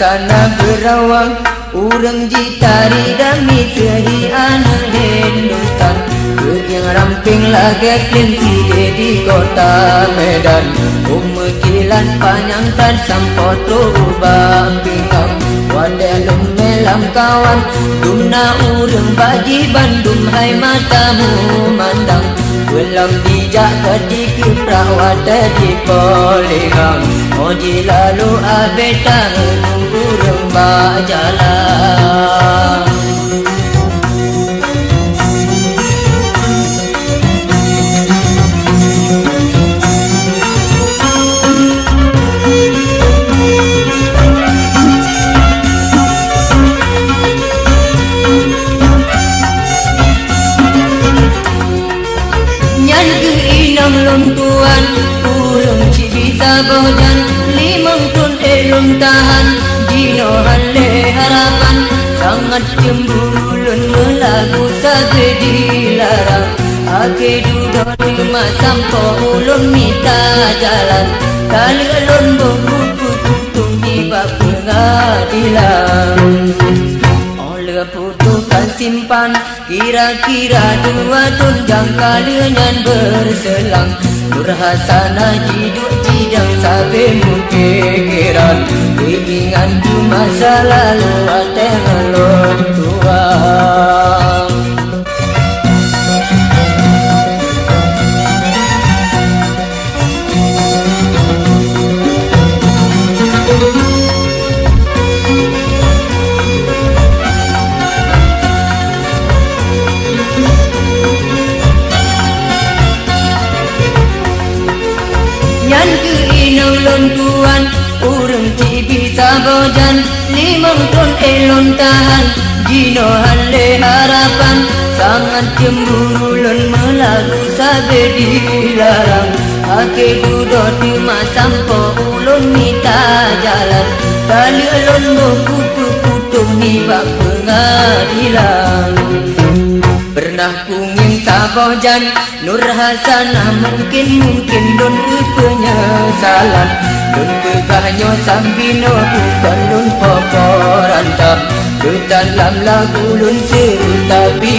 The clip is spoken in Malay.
Sana berawang Urang jitari dami Tehi anang hendutan Kegiang ramping lagi Kelinci di kota Medan. Om panjang tan sampo terubah. Bingkang Wadalum melam kawan. Dumna urang bagi Bandung Hai matamu mandang. Belum dijak ketika perawat di poligang Oji lalu abetang Urang bajalan bojan limang tun elum tahan. Dino halle harapan sangat cembulun melagu sabe dilarang. Ake duduk di masam ulun mita jalan. Kali alun buku tutung di pengadilan. Oleh putukan simpan kira-kira dua tunjang kalian berselang Nurhasana hidup jidang sampai mukiran Keinginan tu masa lalu ada ngelok tuang ti bisa bojan Limang ton elon tahan. Gino hale harapan Sangat cemburu lon melagu sabe dilarang Ake duduk di masampo ulun minta jalan. Kali elon buku putung ni bak pengadilan. Pernah kungin sabojan Nur Hasanah mungkin mungkin don penyesalan Don pegahnya sambino bukan don poporanta Ke dalam lagu lun seru tapi